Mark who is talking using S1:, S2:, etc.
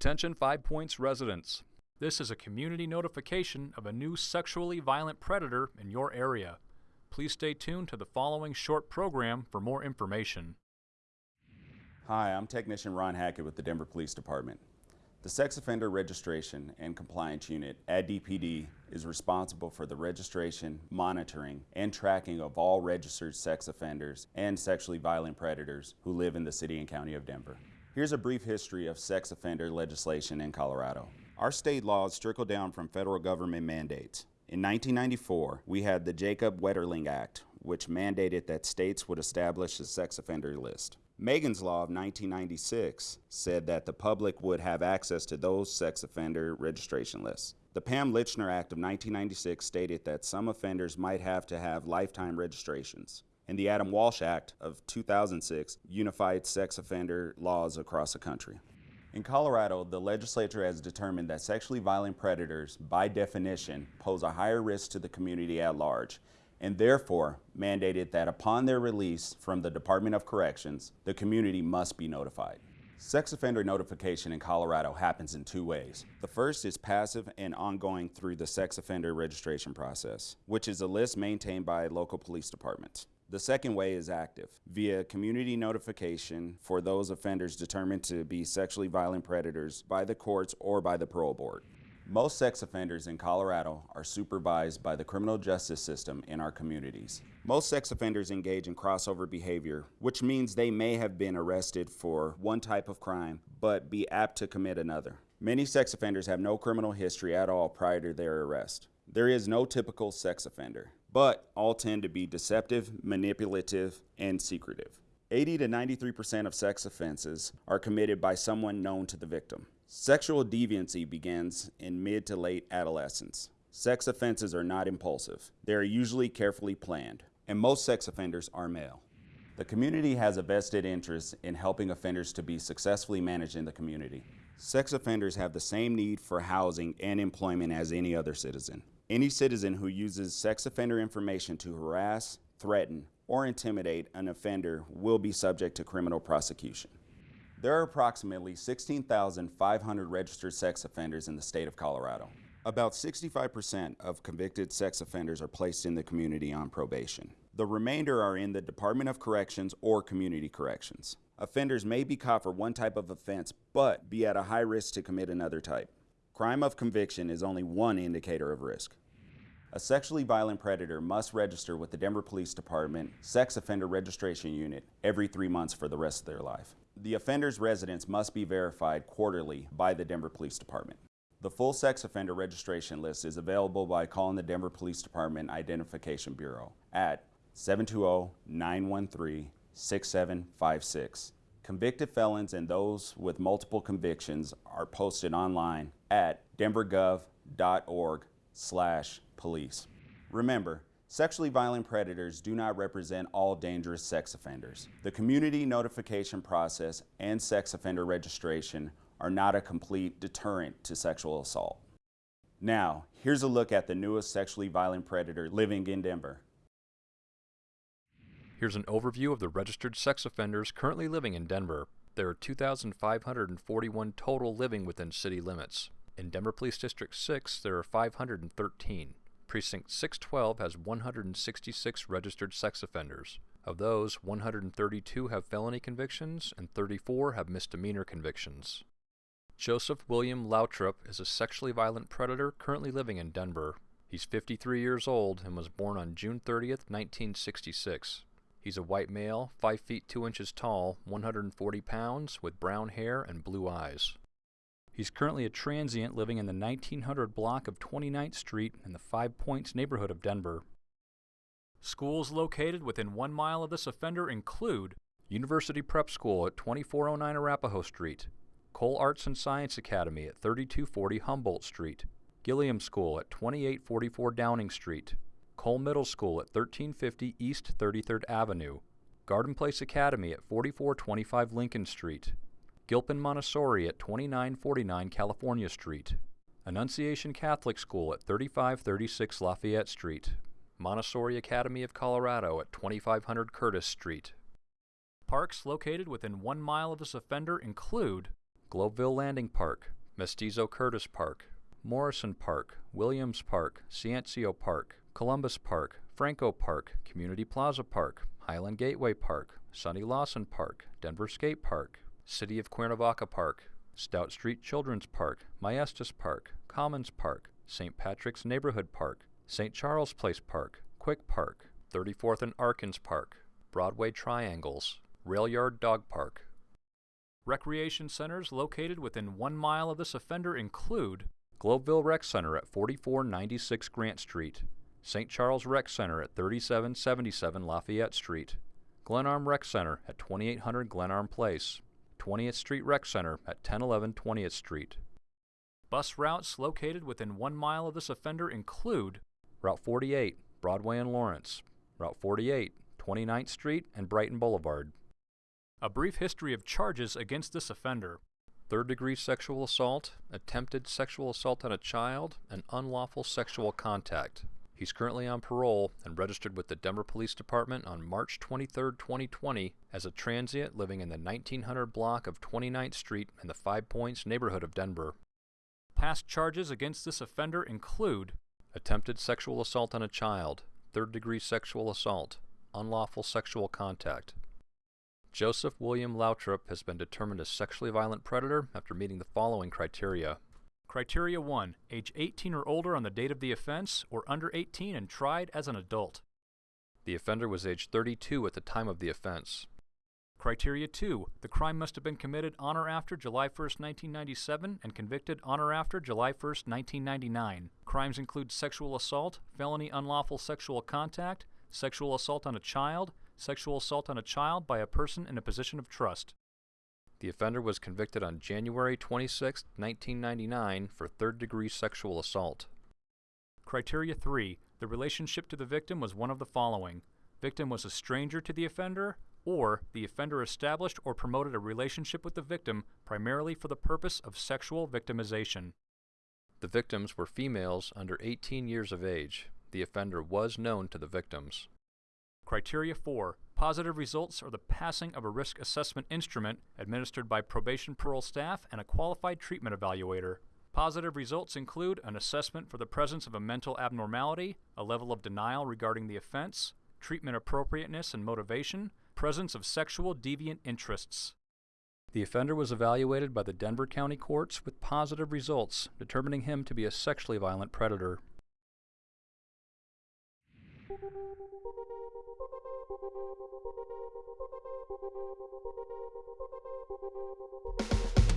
S1: Attention Five Points residents. This is a community notification of a new sexually violent predator in your area. Please stay tuned to the following short program for more information.
S2: Hi, I'm Technician Ron Hackett with the Denver Police Department. The Sex Offender Registration and Compliance Unit at DPD is responsible for the registration, monitoring, and tracking of all registered sex offenders and sexually violent predators who live in the city and county of Denver. Here's a brief history of sex offender legislation in Colorado. Our state laws trickle down from federal government mandates. In 1994, we had the Jacob Wetterling Act, which mandated that states would establish a sex offender list. Megan's Law of 1996 said that the public would have access to those sex offender registration lists. The Pam Lychner Act of 1996 stated that some offenders might have to have lifetime registrations. And the Adam Walsh Act of 2006 unified sex offender laws across the country. In Colorado, the legislature has determined that sexually violent predators, by definition, pose a higher risk to the community at large and therefore mandated that upon their release from the Department of Corrections, the community must be notified. Sex offender notification in Colorado happens in two ways. The first is passive and ongoing through the sex offender registration process, which is a list maintained by local police departments. The second way is active, via community notification for those offenders determined to be sexually violent predators by the courts or by the parole board. Most sex offenders in Colorado are supervised by the criminal justice system in our communities. Most sex offenders engage in crossover behavior, which means they may have been arrested for one type of crime, but be apt to commit another. Many sex offenders have no criminal history at all prior to their arrest. There is no typical sex offender, but all tend to be deceptive, manipulative, and secretive. 80 to 93% of sex offenses are committed by someone known to the victim. Sexual deviancy begins in mid to late adolescence. Sex offenses are not impulsive. They are usually carefully planned, and most sex offenders are male. The community has a vested interest in helping offenders to be successfully managed in the community. Sex offenders have the same need for housing and employment as any other citizen. Any citizen who uses sex offender information to harass, threaten, or intimidate an offender will be subject to criminal prosecution. There are approximately 16,500 registered sex offenders in the state of Colorado. About 65% of convicted sex offenders are placed in the community on probation. The remainder are in the Department of Corrections or Community Corrections. Offenders may be caught for one type of offense, but be at a high risk to commit another type. Crime of conviction is only one indicator of risk. A sexually violent predator must register with the Denver Police Department Sex Offender Registration Unit every three months for the rest of their life. The offender's residence must be verified quarterly by the Denver Police Department. The full sex offender registration list is available by calling the Denver Police Department Identification Bureau at 720-913-6756. Convicted felons and those with multiple convictions are posted online at denvergov.org slash police. Remember, Sexually violent predators do not represent all dangerous sex offenders. The community notification process and sex offender registration are not a complete deterrent to sexual assault. Now, here's a look at the newest sexually violent predator living in Denver.
S1: Here's an overview of the registered sex offenders currently living in Denver. There are 2,541 total living within city limits. In Denver Police District 6, there are 513. Precinct 612 has 166 registered sex offenders. Of those, 132 have felony convictions and 34 have misdemeanor convictions. Joseph William Lautrup is a sexually violent predator currently living in Denver. He's 53 years old and was born on June 30, 1966. He's a white male, 5 feet 2 inches tall, 140 pounds, with brown hair and blue eyes. He's currently a transient living in the 1900 block of 29th Street in the Five Points neighborhood of Denver. Schools located within one mile of this offender include University Prep School at 2409 Arapahoe Street, Cole Arts and Science Academy at 3240 Humboldt Street, Gilliam School at 2844 Downing Street, Cole Middle School at 1350 East 33rd Avenue, Garden Place Academy at 4425 Lincoln Street, Gilpin Montessori at 2949 California Street, Annunciation Catholic School at 3536 Lafayette Street, Montessori Academy of Colorado at 2500 Curtis Street. Parks located within one mile of this offender include Globeville Landing Park, Mestizo Curtis Park, Morrison Park, Williams Park, Ciencio Park, Columbus Park, Franco Park, Community Plaza Park, Highland Gateway Park, Sonny Lawson Park, Denver Skate Park, City of Cuernavaca Park, Stout Street Children's Park, Maestas Park, Commons Park, St. Patrick's Neighborhood Park, St. Charles Place Park, Quick Park, 34th and Arkins Park, Broadway Triangles, Rail Yard Dog Park. Recreation centers located within one mile of this offender include Globeville Rec Center at 4496 Grant Street, St. Charles Rec Center at 3777 Lafayette Street, Glenarm Rec Center at 2800 Glenarm Place, 20th Street Rec Center at 1011 20th Street. Bus routes located within one mile of this offender include Route 48, Broadway and Lawrence, Route 48, 29th Street and Brighton Boulevard. A brief history of charges against this offender. Third degree sexual assault, attempted sexual assault on a child, and unlawful sexual contact. He's currently on parole and registered with the Denver Police Department on March 23, 2020 as a transient living in the 1900 block of 29th Street in the Five Points neighborhood of Denver. Past charges against this offender include attempted sexual assault on a child, third degree sexual assault, unlawful sexual contact. Joseph William Lautrop has been determined a sexually violent predator after meeting the following criteria. Criteria 1. Age 18 or older on the date of the offense, or under 18 and tried as an adult. The offender was age 32 at the time of the offense. Criteria 2. The crime must have been committed on or after July 1, 1997 and convicted on or after July 1, 1999. Crimes include sexual assault, felony unlawful sexual contact, sexual assault on a child, sexual assault on a child by a person in a position of trust. The offender was convicted on January 26, 1999 for third degree sexual assault. Criteria 3. The relationship to the victim was one of the following. Victim was a stranger to the offender, or the offender established or promoted a relationship with the victim primarily for the purpose of sexual victimization. The victims were females under 18 years of age. The offender was known to the victims. Criteria 4. Positive results are the passing of a risk assessment instrument administered by probation parole staff and a qualified treatment evaluator. Positive results include an assessment for the presence of a mental abnormality, a level of denial regarding the offense, treatment appropriateness and motivation, presence of sexual deviant interests. The offender was evaluated by the Denver County Courts with positive results, determining him to be a sexually violent predator. Thank you.